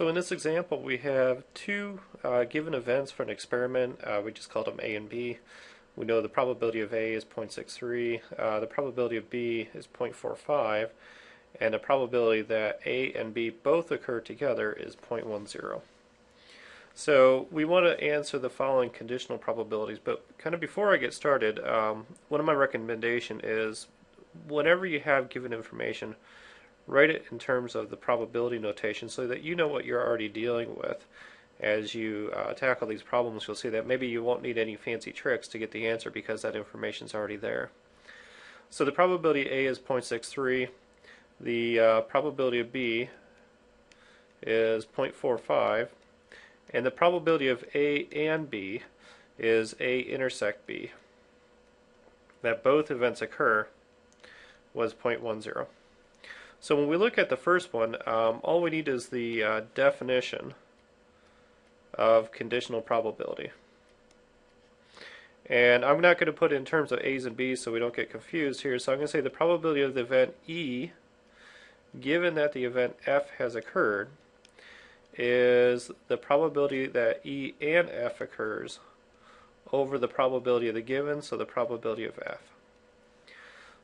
So in this example, we have two uh, given events for an experiment. Uh, we just called them A and B. We know the probability of A is 0.63, uh, the probability of B is 0.45, and the probability that A and B both occur together is 0.10. So we want to answer the following conditional probabilities, but kind of before I get started, um, one of my recommendation is whenever you have given information, write it in terms of the probability notation so that you know what you're already dealing with. As you uh, tackle these problems, you'll see that maybe you won't need any fancy tricks to get the answer because that information is already there. So the probability A is 0.63. The uh, probability of B is 0.45. And the probability of A and B is A intersect B. That both events occur was 0.10. So when we look at the first one, um, all we need is the uh, definition of conditional probability. And I'm not going to put in terms of A's and B's so we don't get confused here. So I'm going to say the probability of the event E, given that the event F has occurred, is the probability that E and F occurs over the probability of the given, so the probability of F.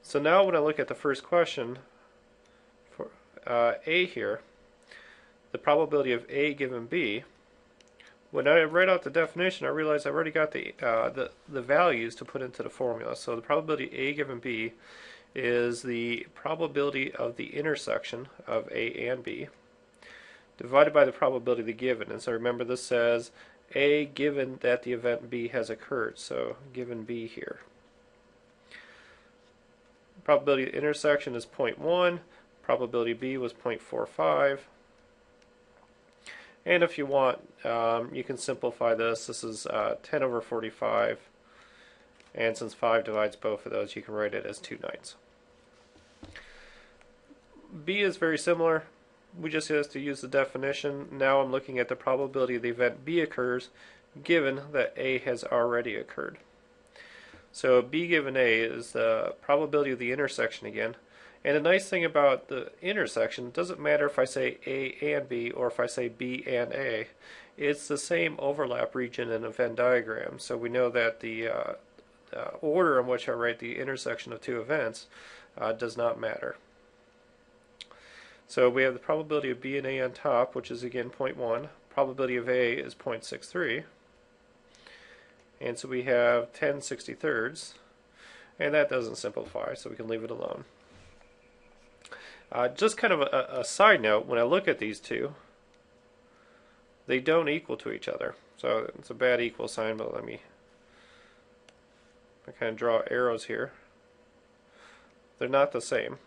So now when I look at the first question, uh, A here, the probability of A given B, when I write out the definition, I realize I've already got the, uh, the, the values to put into the formula. So the probability A given B is the probability of the intersection of A and B divided by the probability of the given. And so remember this says A given that the event B has occurred. So given B here. Probability of intersection is 0.1. Probability B was 0.45. And if you want, um, you can simplify this. This is uh, 10 over 45. And since 5 divides both of those, you can write it as 2 ninths. B is very similar. We just have to use the definition. Now I'm looking at the probability of the event B occurs given that A has already occurred. So B given A is the probability of the intersection again. And the nice thing about the intersection, it doesn't matter if I say A and B or if I say B and A, it's the same overlap region in a Venn diagram. So we know that the uh, uh, order in which I write the intersection of two events uh, does not matter. So we have the probability of B and A on top, which is again 0.1. Probability of A is 0.63. And so we have 10 63rds. And that doesn't simplify, so we can leave it alone. Uh, just kind of a, a, side note, when I look at these two, they don't equal to each other. So it's a bad equal sign, but let me I kind of draw arrows here. They're not the same.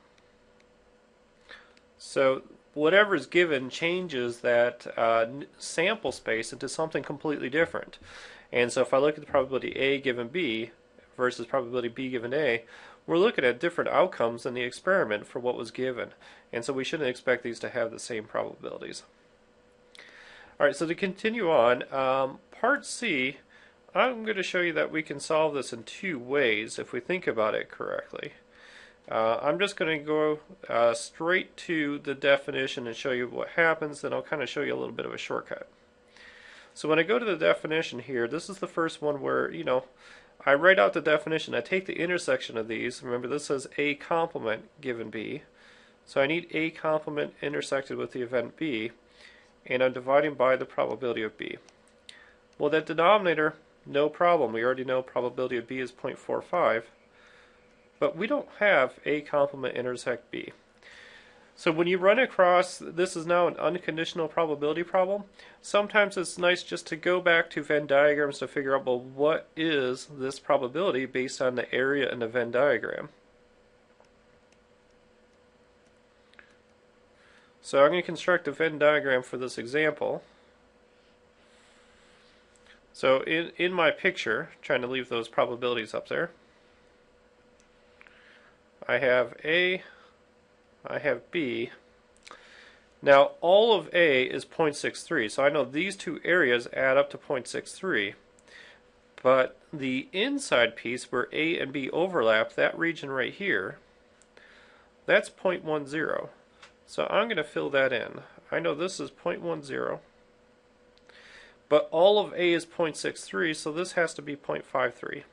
So whatever is given changes that uh, sample space into something completely different. And so if I look at the probability A given B versus probability B given A, we're looking at different outcomes in the experiment for what was given. And so we shouldn't expect these to have the same probabilities. Alright, so to continue on, um, part C, I'm going to show you that we can solve this in two ways if we think about it correctly. Uh, I'm just going to go uh, straight to the definition and show you what happens, then I'll kind of show you a little bit of a shortcut. So when I go to the definition here, this is the first one where, you know, I write out the definition. I take the intersection of these. Remember, this says A complement given B. So I need A complement intersected with the event B, and I'm dividing by the probability of B. Well, that denominator, no problem. We already know probability of B is 0.45, but we don't have A complement intersect B. So when you run across, this is now an unconditional probability problem, sometimes it's nice just to go back to Venn diagrams to figure out, well, what is this probability based on the area in the Venn diagram? So I'm going to construct a Venn diagram for this example. So in, in my picture, trying to leave those probabilities up there, I have A, I have B. Now all of A is 0.63, so I know these two areas add up to 0.63. But the inside piece where A and B overlap, that region right here, that's 0.10. So I'm going to fill that in. I know this is 0.10, but all of A is 0.63, so this has to be 0.53.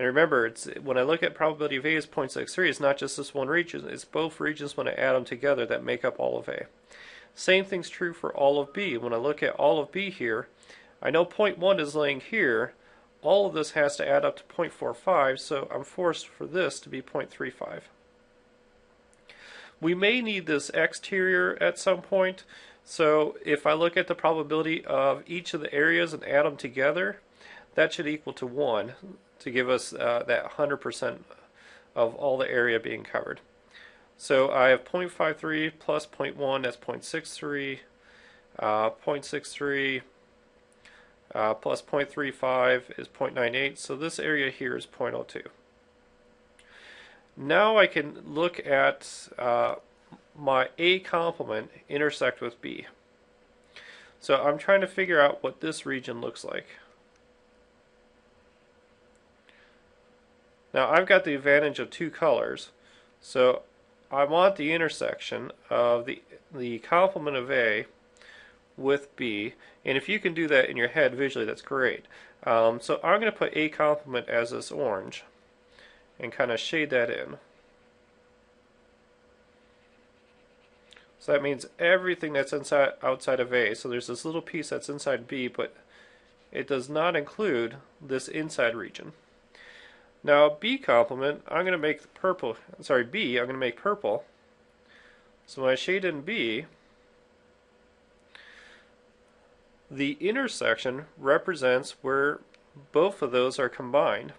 And remember, it's when I look at probability of A is 0.63, it's not just this one region, it's both regions when I add them together that make up all of A. Same thing's true for all of B. When I look at all of B here, I know 0.1 is laying here. All of this has to add up to 0.45, so I'm forced for this to be 0.35. We may need this exterior at some point, so if I look at the probability of each of the areas and add them together, that should equal to 1 to give us uh, that 100% of all the area being covered. So I have 0.53 plus 0.1, that's 0.63, uh, 0.63 uh, plus 0.35 is 0.98, so this area here is 0.02. Now I can look at uh, my A complement intersect with B. So I'm trying to figure out what this region looks like. Now I've got the advantage of two colors, so I want the intersection of the, the complement of A with B, and if you can do that in your head visually, that's great. Um, so I'm going to put A complement as this orange and kind of shade that in. So that means everything that's inside outside of A. So there's this little piece that's inside B, but it does not include this inside region. Now B complement, I'm going to make purple, sorry, B, I'm going to make purple. So when I shade in B, the intersection represents where both of those are combined.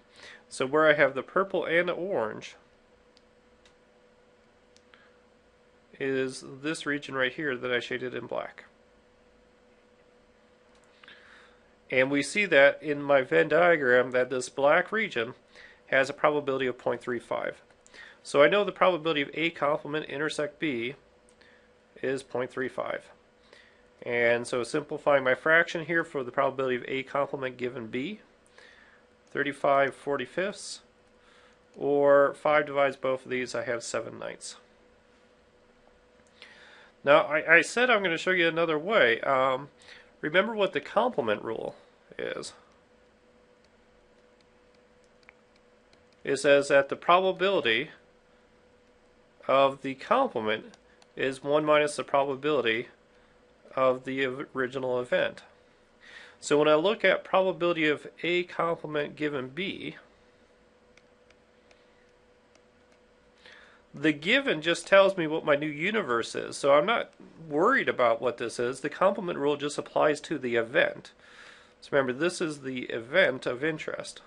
So where I have the purple and the orange is this region right here that I shaded in black. And we see that in my Venn diagram that this black region has a probability of 0.35. So I know the probability of A complement intersect B is 0.35. And so simplifying my fraction here for the probability of A complement given B, 35 45ths, or 5 divides both of these, I have 7 ninths. Now, I, I said I'm going to show you another way. Um, remember what the complement rule is. It says that the probability of the complement is 1 minus the probability of the original event. So when I look at probability of A complement given B, the given just tells me what my new universe is. So I'm not worried about what this is. The complement rule just applies to the event. So remember, this is the event of interest.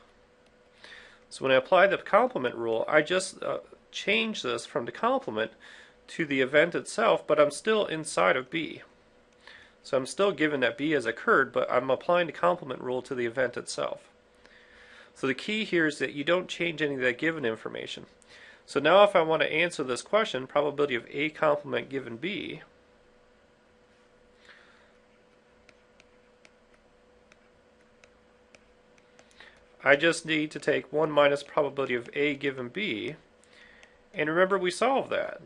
So when I apply the complement rule, I just uh, change this from the complement to the event itself, but I'm still inside of B. So I'm still given that B has occurred, but I'm applying the complement rule to the event itself. So the key here is that you don't change any of that given information. So now if I want to answer this question, probability of A complement given B, I just need to take 1 minus probability of A given B, and remember we solved that.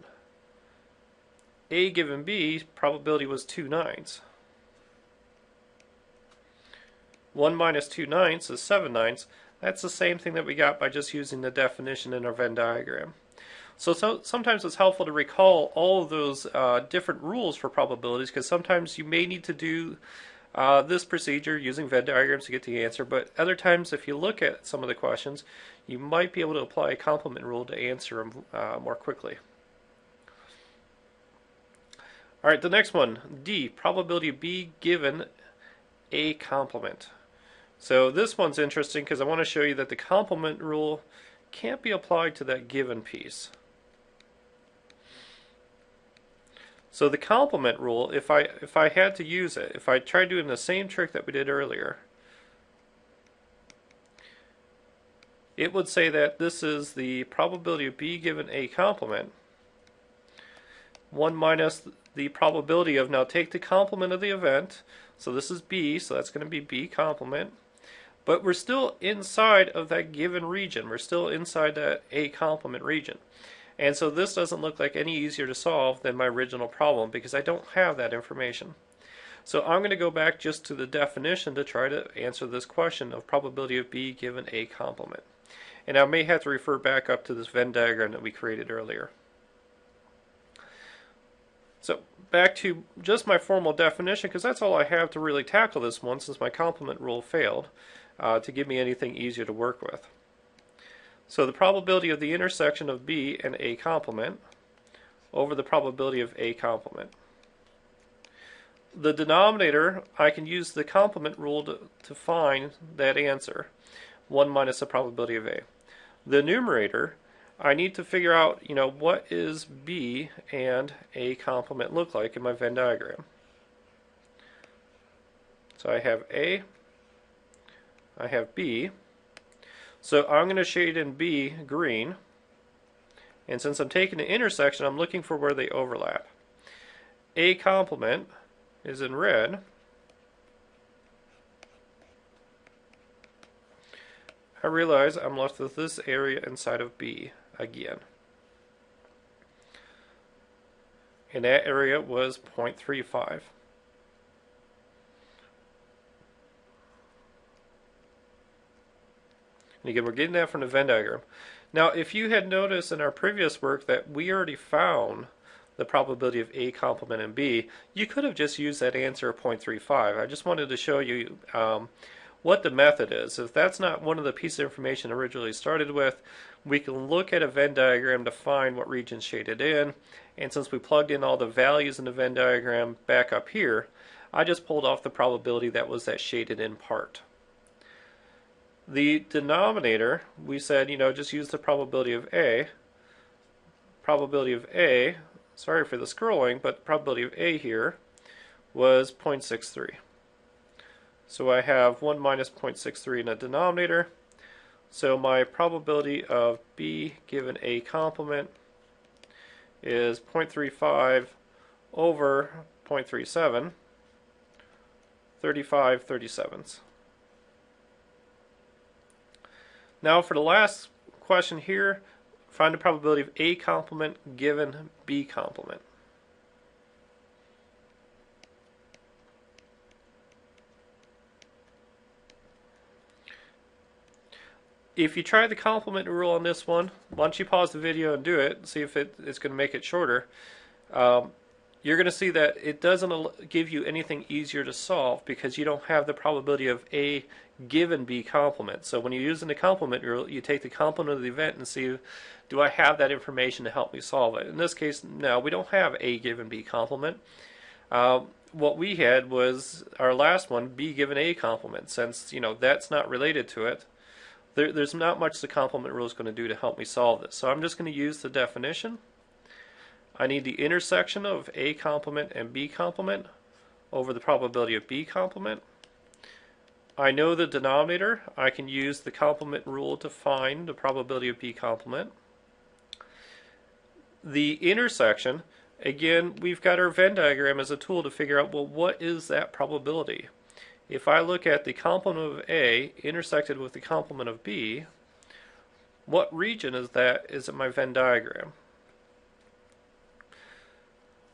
A given B, probability was 2 ninths. 1 minus 2 ninths is 7 ninths. That's the same thing that we got by just using the definition in our Venn diagram. So, so sometimes it's helpful to recall all of those uh, different rules for probabilities because sometimes you may need to do uh, this procedure using Venn diagrams to get the answer, but other times if you look at some of the questions, you might be able to apply a complement rule to answer them uh, more quickly. All right, the next one, D, probability B given A complement. So this one's interesting because I want to show you that the complement rule can't be applied to that given piece. So the complement rule, if I if I had to use it, if I tried doing the same trick that we did earlier, it would say that this is the probability of B given A complement. 1 minus the probability of, now take the complement of the event, so this is B, so that's going to be B complement, but we're still inside of that given region, we're still inside that A complement region. And so this doesn't look like any easier to solve than my original problem because I don't have that information. So I'm going to go back just to the definition to try to answer this question of probability of B given A complement. And I may have to refer back up to this Venn diagram that we created earlier. So back to just my formal definition because that's all I have to really tackle this one since my complement rule failed uh, to give me anything easier to work with. So the probability of the intersection of B and A complement over the probability of A complement. The denominator, I can use the complement rule to, to find that answer, 1 minus the probability of A. The numerator, I need to figure out, you know, what is B and A complement look like in my Venn diagram. So I have A, I have B, so I'm going to shade in B green. And since I'm taking the intersection, I'm looking for where they overlap. A complement is in red. I realize I'm left with this area inside of B again. And that area was 0.35. And again, we're getting that from the Venn diagram. Now, if you had noticed in our previous work that we already found the probability of A complement and B, you could have just used that answer of 0.35. I just wanted to show you um, what the method is. If that's not one of the pieces of information originally started with, we can look at a Venn diagram to find what region's shaded in. And since we plugged in all the values in the Venn diagram back up here, I just pulled off the probability that was that shaded in part. The denominator, we said, you know, just use the probability of A. Probability of A, sorry for the scrolling, but probability of A here was 0.63. So I have 1 minus 0.63 in the denominator. So my probability of B given A complement is 0.35 over 0.37, 35 37ths. Now for the last question here, find the probability of A complement given B complement. If you try the complement rule on this one, why don't you pause the video and do it, see if it, it's going to make it shorter. Um, you're going to see that it doesn't give you anything easier to solve because you don't have the probability of A given B complement. So when you're using the complement you take the complement of the event and see, do I have that information to help me solve it? In this case, no, we don't have A given B complement. Uh, what we had was our last one, B given A complement. Since, you know, that's not related to it, there, there's not much the complement rule is going to do to help me solve this. So I'm just going to use the definition I need the intersection of A complement and B complement over the probability of B complement. I know the denominator. I can use the complement rule to find the probability of B complement. The intersection, again, we've got our Venn diagram as a tool to figure out, well, what is that probability? If I look at the complement of A intersected with the complement of B, what region is that is in my Venn diagram?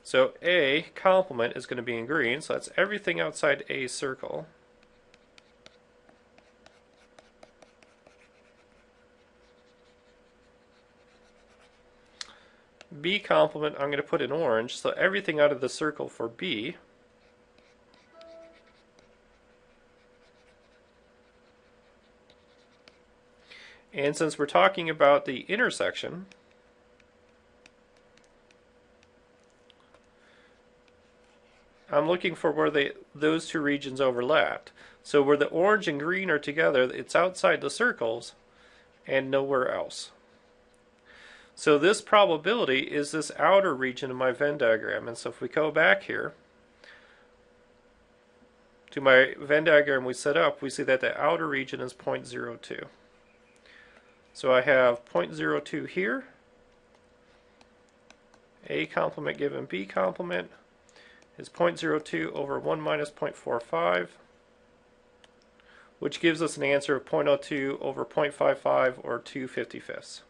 So A complement is going to be in green, so that's everything outside A circle. B complement I'm going to put in orange, so everything out of the circle for B. And since we're talking about the intersection, I'm looking for where they those two regions overlapped. So where the orange and green are together, it's outside the circles and nowhere else. So this probability is this outer region of my Venn diagram. And so if we go back here to my Venn diagram we set up, we see that the outer region is 0.02. So I have 0.02 here, A complement given B complement, is 0.02 over 1 minus 0.45, which gives us an answer of 0.02 over 0.55 or 2 55ths.